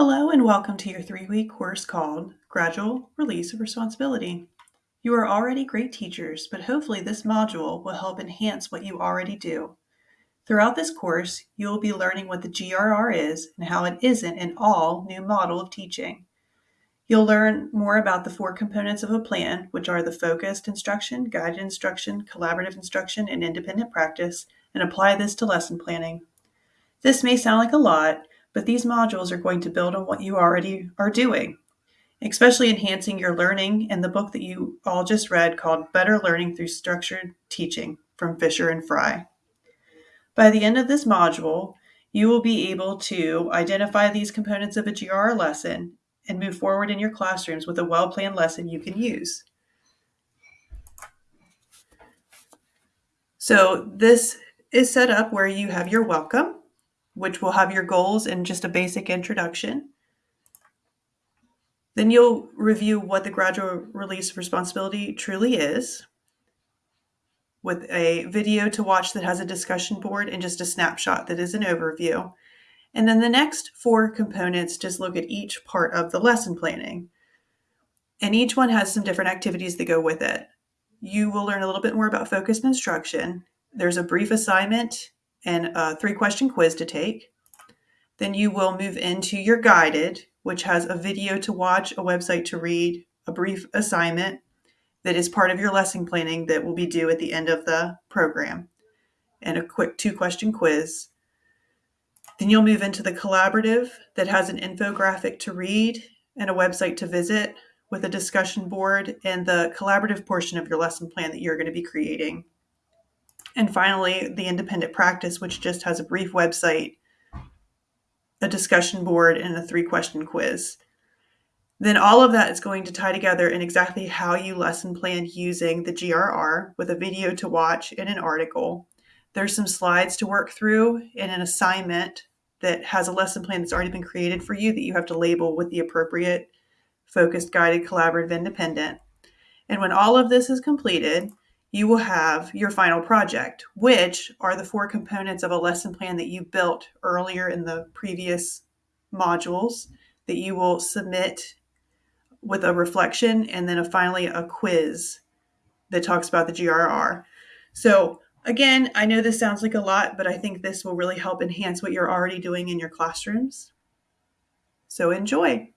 Hello and welcome to your three-week course called Gradual Release of Responsibility. You are already great teachers, but hopefully this module will help enhance what you already do. Throughout this course, you will be learning what the GRR is and how it isn't an all new model of teaching. You'll learn more about the four components of a plan, which are the focused instruction, guided instruction, collaborative instruction, and independent practice, and apply this to lesson planning. This may sound like a lot, but these modules are going to build on what you already are doing, especially enhancing your learning in the book that you all just read called Better Learning Through Structured Teaching from Fisher and Frey. By the end of this module, you will be able to identify these components of a GR lesson and move forward in your classrooms with a well-planned lesson you can use. So this is set up where you have your welcome which will have your goals and just a basic introduction. Then you'll review what the gradual release responsibility truly is with a video to watch that has a discussion board and just a snapshot that is an overview. And then the next four components just look at each part of the lesson planning. And each one has some different activities that go with it. You will learn a little bit more about focused instruction. There's a brief assignment and a three question quiz to take. Then you will move into your guided, which has a video to watch, a website to read, a brief assignment that is part of your lesson planning that will be due at the end of the program, and a quick two question quiz. Then you'll move into the collaborative that has an infographic to read and a website to visit with a discussion board and the collaborative portion of your lesson plan that you're going to be creating. And finally, the independent practice, which just has a brief website, a discussion board, and a three question quiz. Then all of that is going to tie together in exactly how you lesson plan using the GRR with a video to watch and an article. There's some slides to work through and an assignment that has a lesson plan that's already been created for you that you have to label with the appropriate focused, guided, collaborative, independent. And when all of this is completed, you will have your final project, which are the four components of a lesson plan that you built earlier in the previous modules that you will submit with a reflection and then a, finally a quiz that talks about the GRR. So again, I know this sounds like a lot, but I think this will really help enhance what you're already doing in your classrooms. So enjoy.